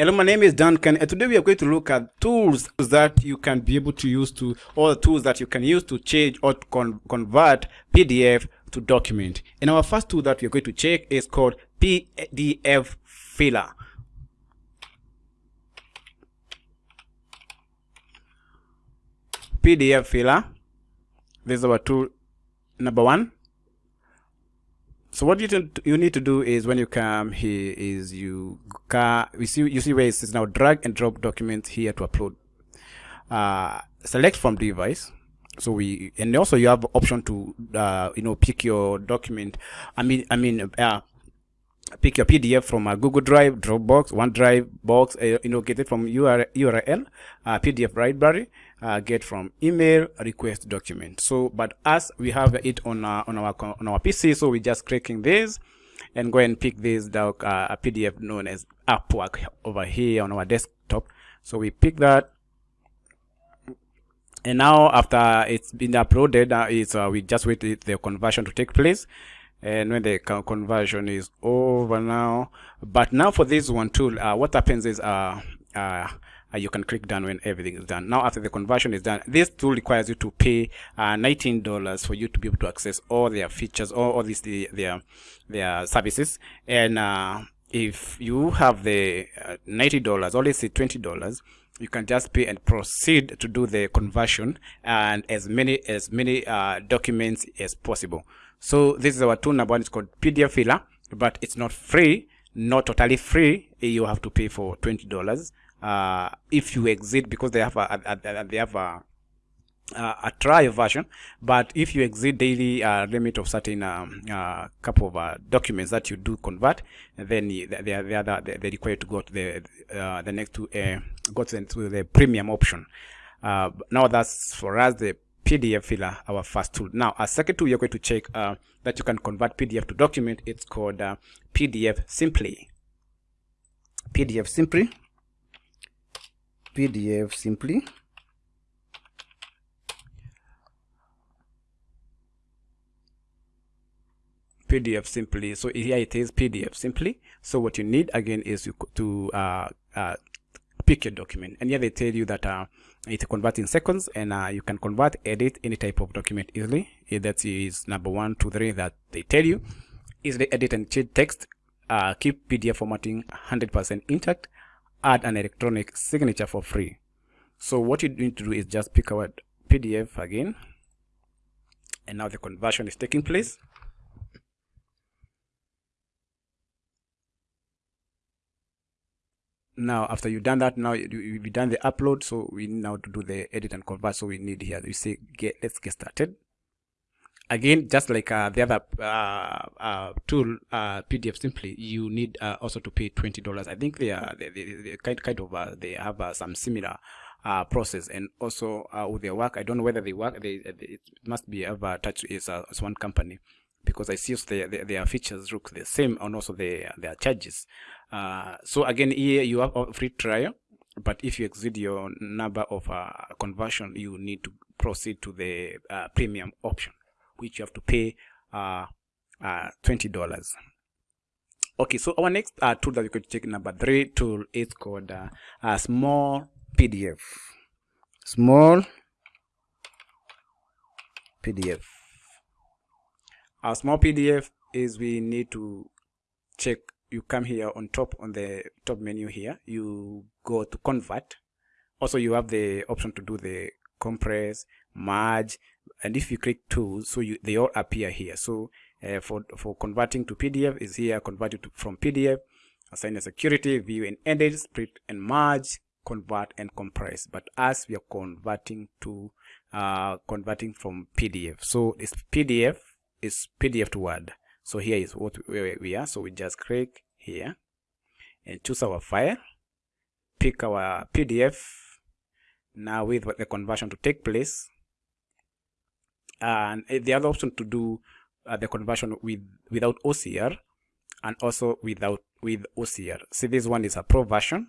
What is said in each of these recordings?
Hello, my name is Duncan, and today we are going to look at tools that you can be able to use to, or tools that you can use to change or con convert PDF to document. And our first tool that we are going to check is called PDF Filler. PDF Filler. This is our tool number one so what you, you need to do is when you come here is you you see you see where it says now drag and drop document here to upload. Uh, select from device. So we and also you have option to uh, you know pick your document. I mean i mean uh, pick your pdf from a google drive dropbox onedrive box uh, you know get it from url url uh, pdf library uh, get from email request document. So but as we have it on our, on our on our pc so we're just clicking this and go and pick this doc uh, a pdf known as upwork over here on our desktop. So we pick that. And now after it's been uploaded uh, it's uh, we just wait the conversion to take place. And when the conversion is over now but now for this one tool uh, what happens is uh, uh, uh, you can click done when everything is done. Now after the conversion is done this tool requires you to pay uh, $19 for you to be able to access all their features all, all these the, their their services. And uh, if you have the uh, $90 or let's say $20 you can just pay and proceed to do the conversion and as many as many uh, documents as possible. So this is our tool number one. It's called pdf filler but it's not free not totally free. You have to pay for $20 uh, if you exit because they have a, a, a they have a a trial version but if you exceed daily uh, limit of certain um, uh, couple of uh, documents that you do convert then they are they are they to go to the uh, the next to uh, go to the, to the premium option. Now that's for us the PDF filler our first tool. Now a second tool you're going to check that you can convert PDF to document it's called PDFSimpli. PDF simply PDFSimpli. PDF simply. So here it is PDFSimpli. So what you need again is to uh, uh, pick your document. And here they tell you that uh, it converts in seconds and uh, you can convert edit any type of document easily. That is number one two three that they tell you is the edit and change text uh, keep PDF formatting 100% intact add an electronic signature for free. So what you need to do is just pick our pdf again. And now the conversion is taking place. Now after you've done that now you've done the upload. So we now to do the edit and convert. So we need here you say get let's get started again just like uh, the other uh, uh, tool uh, PDFSimpli you need uh, also to pay $20 i think they are they, they, they kind, kind of uh, they have some similar process. And also with their work i don't know whether they work they, they it must be ever touched as, as one company because i see their, their, their features look the same and also their their charges. So again here you have a free trial but if you exceed your number of conversion you need to proceed to the premium option which you have to pay uh, uh, $20. Okay, so our next uh, tool that we could check number three tool is called uh, a small PDF. Small PDF. A small PDF is we need to check. You come here on top on the top menu here. You go to convert. Also, you have the option to do the compress, merge, and if you click tools so you they all appear here. So uh, for for converting to pdf is here converted to, from pdf assign a security view and edit split and merge convert and compress. But as we are converting to uh, converting from pdf so this pdf is pdf to word. So here is what we are. So we just click here and choose our file pick our pdf now with the conversion to take place and the other option to do uh, the conversion with without OCR and also without with OCR. See, this one is a pro version.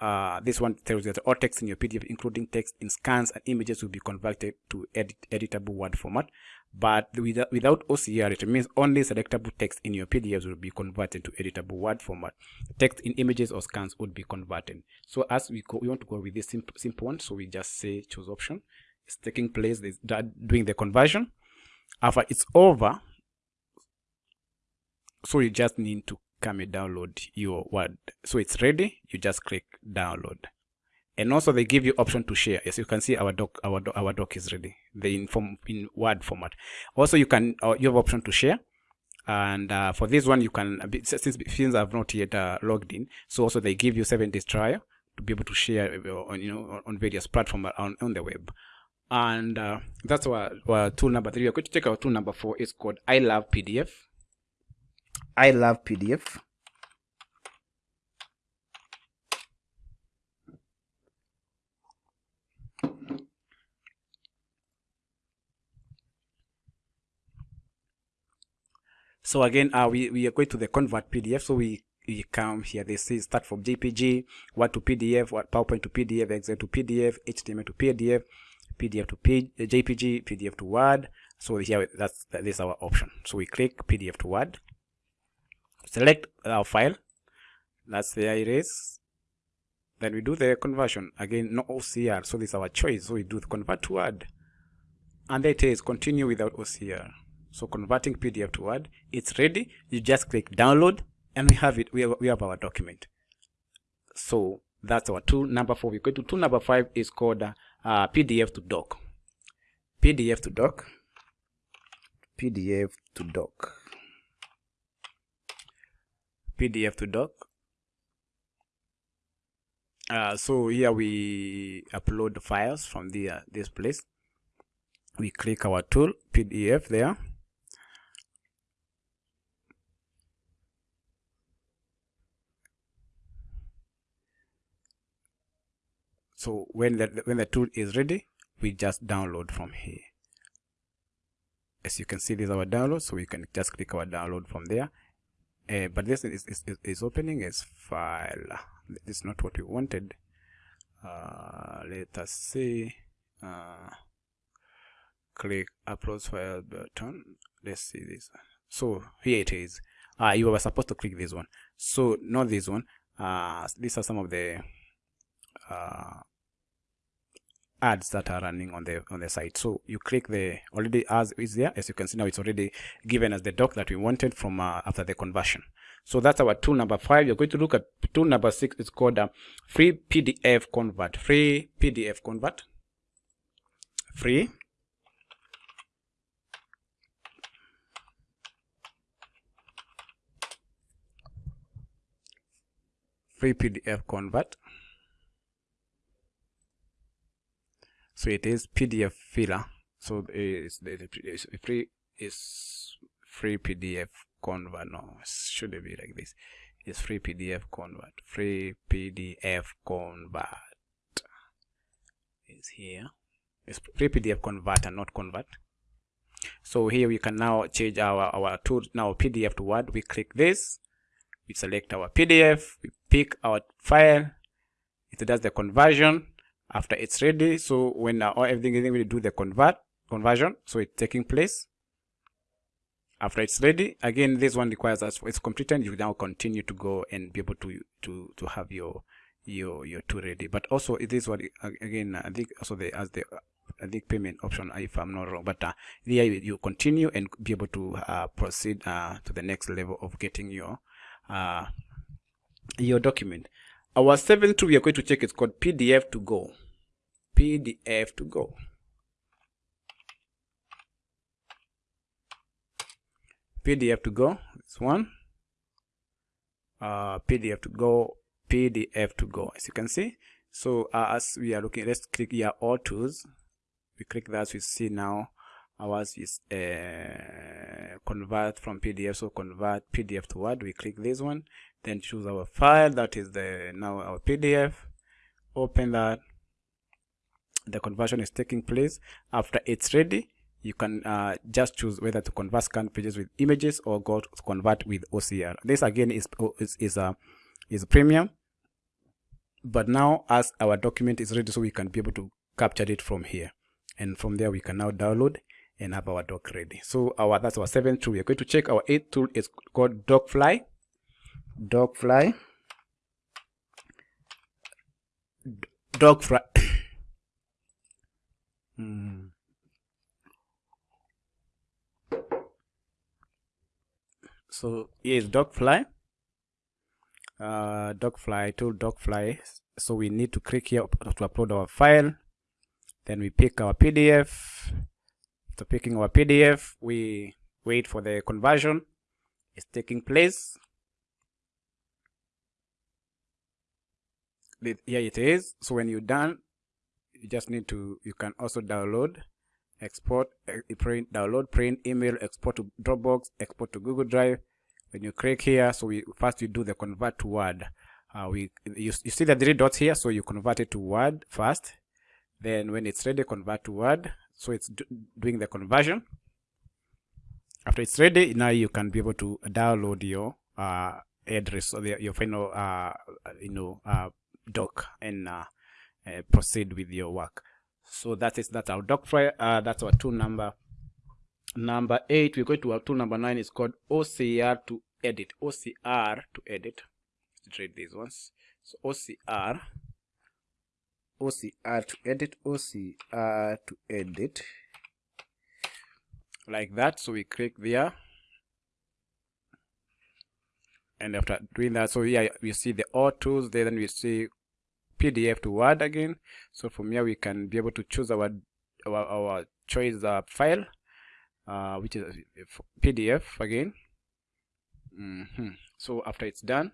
uh, this one tells you that all text in your PDF, including text in scans and images, will be converted to edit, editable Word format. But without, without OCR, it means only selectable text in your PDFs will be converted to editable Word format. Text in images or scans would be converted. So as we go, we want to go with this simple, simple one, so we just say choose option. It's taking place, it's doing the conversion. After it's over, so you just need to come and download your word. So it's ready you just click download. And also they give you option to share. As you can see our doc our, our doc is ready. The inform in word format. Also you can uh, you have option to share. And uh, for this one you can since since i've not yet uh, logged in so also they give you seven days trial to be able to share uh, on you know on various platforms on, on the web and uh, that's our, our tool number three we're going to take our tool number four it's called i love pdf I love PDF. So again, uh, we, we are going to the convert PDF. So we, we come here, they say start from JPG, what to PDF, what PowerPoint to PDF, Excel to PDF, HTML to PDF, PDF to P, uh, JPG, PDF to Word. So here, that's, that is our option. So we click PDF to Word. Select our file. That's there it is then we do the conversion. Again no OCR so this is our choice. So we do the convert to Word. And there it is. Continue without OCR so converting PDF to Word it's ready. You just click download and we have it. We have, we have our document. So that's our tool number four we go to tool number five is called uh, uh, PDF to doc PDF to doc PDF to doc PDF to doc. Uh, so here we upload the files from the uh, this place. We click our tool PDF there. So when the when the tool is ready, we just download from here. As you can see, this is our download, so we can just click our download from there. Uh, but this is, is, is opening as file. This is not what we wanted. Uh, let us see. Uh, click upload file button. Let's see this. So here it is. Uh, you were supposed to click this one. So not this one. Uh, these are some of the uh, ads that are running on the on the site. So you click the already as is there as you can see now it's already given as the doc that we wanted from uh, after the conversion. So that's our tool number five. You're going to look at tool number six. It's called uh, free pdf convert. Free pdf convert. Free. Free pdf convert so it is pdf filler. So it's, it's free is free pdf convert. No should it be like this. It's free pdf convert. Free pdf convert. Is here. It's free pdf converter not convert. So here we can now change our our tool now pdf to word. We click this. We select our pdf we pick our file. It does the conversion after it's ready. So when uh, everything is ready do the convert conversion. So it's taking place. After it's ready again this one requires us it's completed you now continue to go and be able to to to have your your your tool ready. But also it is what again i think also the as the I think payment option if I'm not wrong but uh, there you continue and be able to uh, proceed uh, to the next level of getting your uh, your document our seventh tool we are going to check is called PDF to go. PDF to go. PDF to go. This one. Uh, PDF to go. PDF to go. As you can see. So uh, as we are looking, let's click here all tools. We click that. We see now ours is uh, convert from PDF. So convert PDF to Word. We click this one then choose our file that is the now our pdf open that. The conversion is taking place. After it's ready you can uh, just choose whether to convert scanned pages with images or go to convert with OCR. This again is is is a is premium. but now as our document is ready so we can be able to capture it from here. And from there we can now download and have our doc ready. So our that's our seventh tool. We're going to check our eighth tool. It's called docfly Docfly. docfly Hmm. so here's docfly uh docfly tool docfly so we need to click here to upload our file. Then we pick our pdf after picking our pdf we wait for the conversion. It's taking place The- here it is. So when you're done you just need to you can also download export eh, print download print email export to dropbox export to google drive. When you click here so we first you do the convert to word. Uh, we you, you see the three dots here so you convert it to word first. Then when it's ready convert to word. So it's do, doing the conversion. After it's ready now you can be able to download your uh, address or the, your final uh, you know uh, doc and uh, uh, proceed with your work. So that is that's our doc file uh, that's our tool number number eight. We're going to our tool number nine is called ocr to edit. Ocr to edit. Let's read these ones. So ocr OCR to edit. OCR to edit. like that. So we click there and after doing that. So yeah we see the all tools there then we see pdf to word again. So from here we can be able to choose our our, our choice uh, file uh, which is pdf again. Hmm so after it's done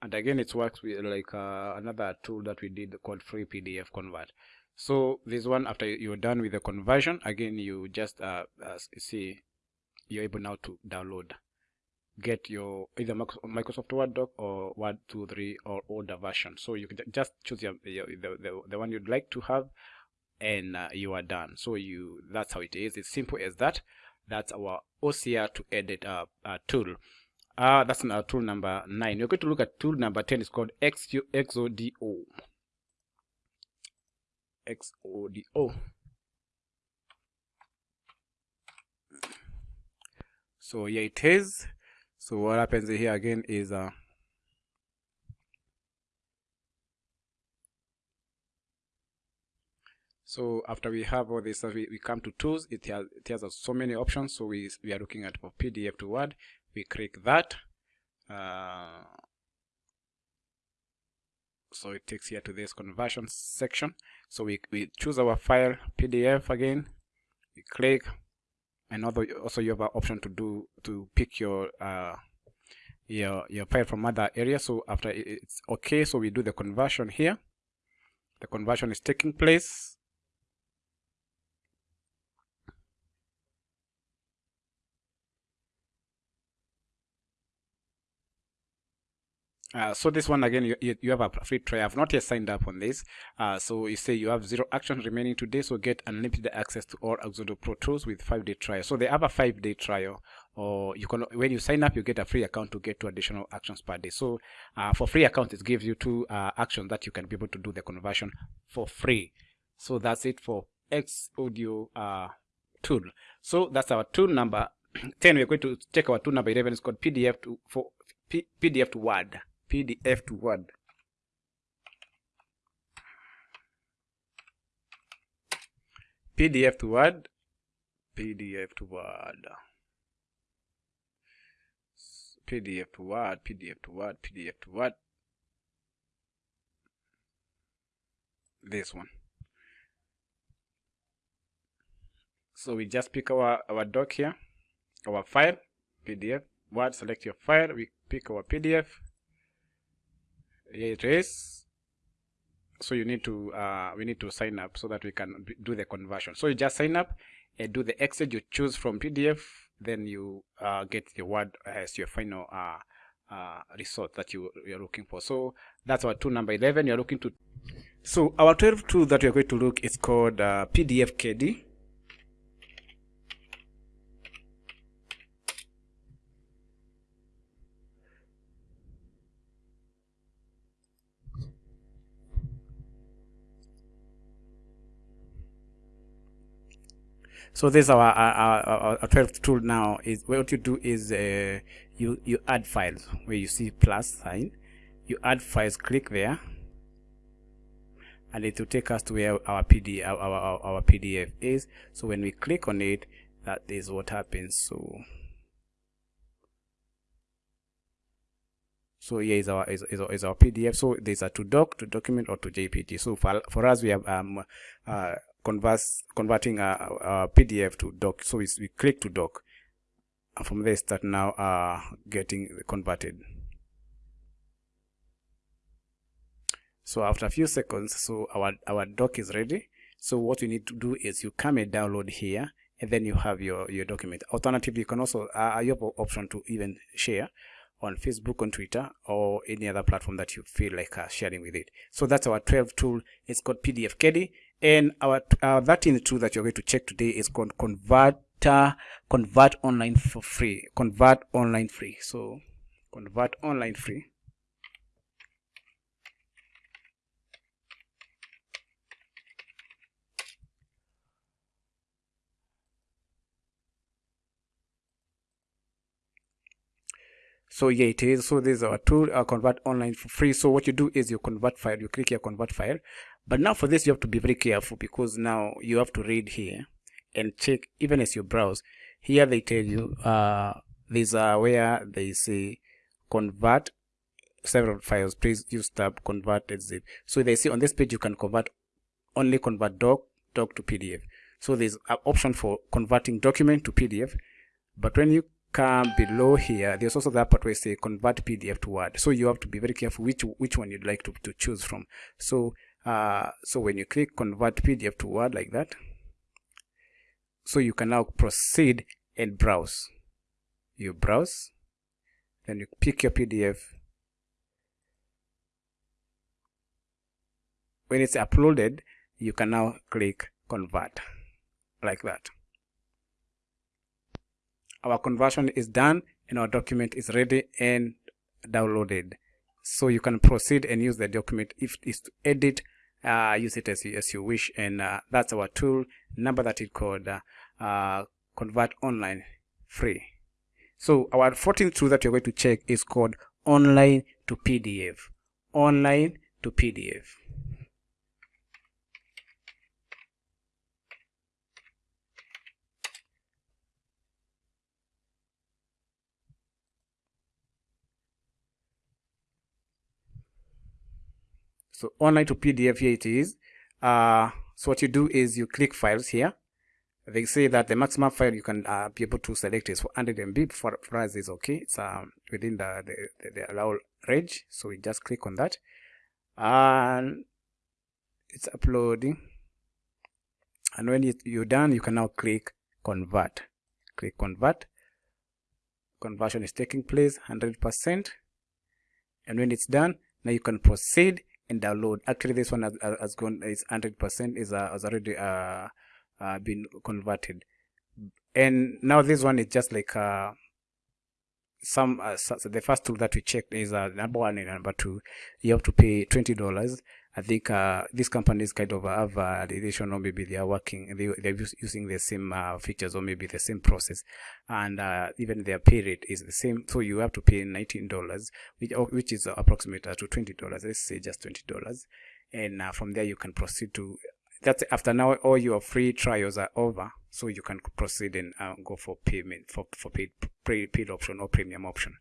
and again it works with like uh, another tool that we did called free pdf convert. So this one after you're done with the conversion again you just uh, uh see you're able now to download get your either Microsoft Word doc or Word 2.3 or older version. So you can just choose your, your the, the the one you'd like to have, and uh, you are done. So you that's how it is. It's simple as that. That's our OCR to edit uh, uh tool. Uh, that's our tool number nine. We're going to look at tool number ten. It's called XU, XODO. XODO. So here it is. So what happens here again is uh, so after we have all this we, we come to tools. It has it has uh, so many options. So we we are looking at for PDF to Word. We click that. Uh, so it takes here to this conversion section. So we, we choose our file PDF again. We click and also also you have an option to do to pick your uh your your file from other areas so after it's okay. So we do the conversion here. The conversion is taking place Uh, so this one again, you, you, have a free trial. I've not yet signed up on this. Uh, so you say you have zero actions remaining today, so get unlimited access to all Xodo Pro tools with five day trial. So they have a five day trial, or you can when you sign up, you get a free account to get two additional actions per day. So uh, for free account, it gives you two uh, actions that you can be able to do the conversion for free. So that's it for Xodo uh, tool. So that's our tool number 10. We're going to check our tool number 11. It's called PDF to for P, PDF to Word. PDF to Word. PDF to Word. PDF to Word. PDF to Word. PDF to Word. PDF to Word. This one. So we just pick our, our doc here, our file, PDF, Word, select your file, we pick our PDF, is. So you need to uh, we need to sign up so that we can do the conversion. So you just sign up and do the exit. You choose from pdf then you uh, get the word as your final uh, uh, result that you you're looking for. So that's our tool number 11 you're looking to so our 12 tool that we're going to look is called uh, pdf candy So this our our, our, our 12th tool now is what you do is uh, you you add files where you see plus sign. You add files, click there, and it will take us to where our PD our, our, our PDF is. So when we click on it, that is what happens. So so here is our is, is, is our pdf so these are to doc to document or to jpg so for, for us we have um uh converse converting a, a pdf to doc. So we, we click to doc. And from there start now uh getting converted. So after a few seconds so our our doc is ready. So what you need to do is you come and download here and then you have your your document. Alternatively you can also uh, you have option to even share on Facebook, on Twitter, or any other platform that you feel like uh, sharing with it. So that's our 12 tool. It's called PDF Candy. And our uh, 13th tool that you're going to check today is called Converter, Convert Online for free. Convert Online free. So Convert Online free. So yeah it is. So is our tool uh, convert online for free. So what you do is you convert file. You click here convert file. But now for this you have to be very careful because now you have to read here and check even as you browse. Here they tell you uh these are where they say convert several files. Please use tab converted zip so they say on this page you can convert only convert doc doc to pdf so there's an option for converting document to pdf but when you come below here there's also that part where say convert pdf to word. So you have to be very careful which which one you'd like to, to choose from. So uh so when you click convert pdf to word like that so you can now proceed and browse. You browse then you pick your pdf when it's uploaded you can now click convert like that our conversion is done and our document is ready and downloaded. So you can proceed and use the document if it's to edit uh, use it as you, as you wish. And uh, that's our tool number that is called uh, uh, convert online free. So our 14th tool that you're going to check is called online to pdf online to pdf so online to pdf here it is. Uh, so what you do is you click files here. They say that the maximum file you can uh, be able to select is 100 MB for, for us is okay. It's um, within the, the, the, allowed range. So we just click on that. And it's uploading. And when you're done you can now click convert. Click convert. Conversion is taking place 100% and when it's done now you can proceed and download. Actually this one has, has gone is 100% is uh, has already uh, uh, been converted. And now this one is just like uh, some uh, so the first tool that we checked is uh, number one and number two. You have to pay $20 I think uh, these companies kind of have uh, relation or maybe they are working, they, they're using the same uh, features or maybe the same process and uh, even their pay rate is the same. So you have to pay $19, which, which is approximate to $20. Let's say just $20. And uh, from there you can proceed to, that's after now all your free trials are over. So you can proceed and uh, go for payment, for, for paid, paid option or premium option.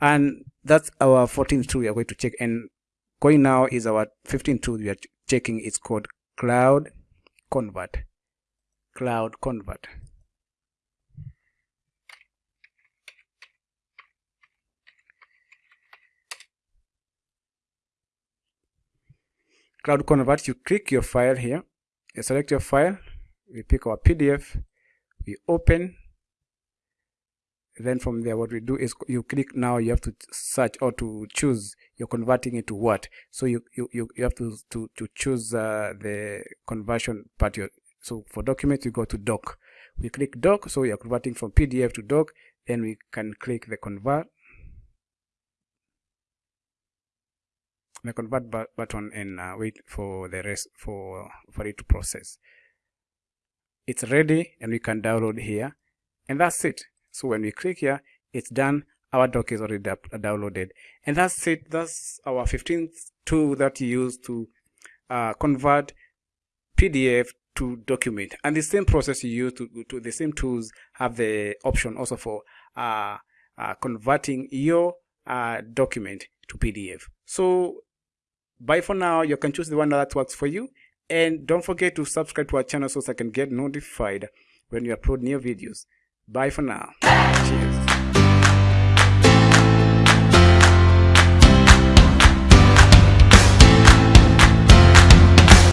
And that's our 14th tool we are going to check. And going now is our 15 tool we are checking. It's called cloud convert. Cloud convert. Cloud convert you click your file here. You select your file. We pick our pdf we open then from there what we do is you click now you have to search or to choose you're converting it to what? So you you, you have to to, to choose uh, the conversion part. Here. so for documents you go to doc. We click doc so you're converting from pdf to doc then we can click the convert. The convert button and uh, wait for the rest for for it to process. It's ready and we can download here. And that's it so when we click here it's done. Our doc is already downloaded. And that's it. That's our 15th tool that you use to uh, convert pdf to document. And the same process you use to, to the same tools have the option also for uh, uh, converting your uh, document to pdf so bye for now. You can choose the one that works for you. And don't forget to subscribe to our channel so I can get notified when you upload new videos bye for now. Cheers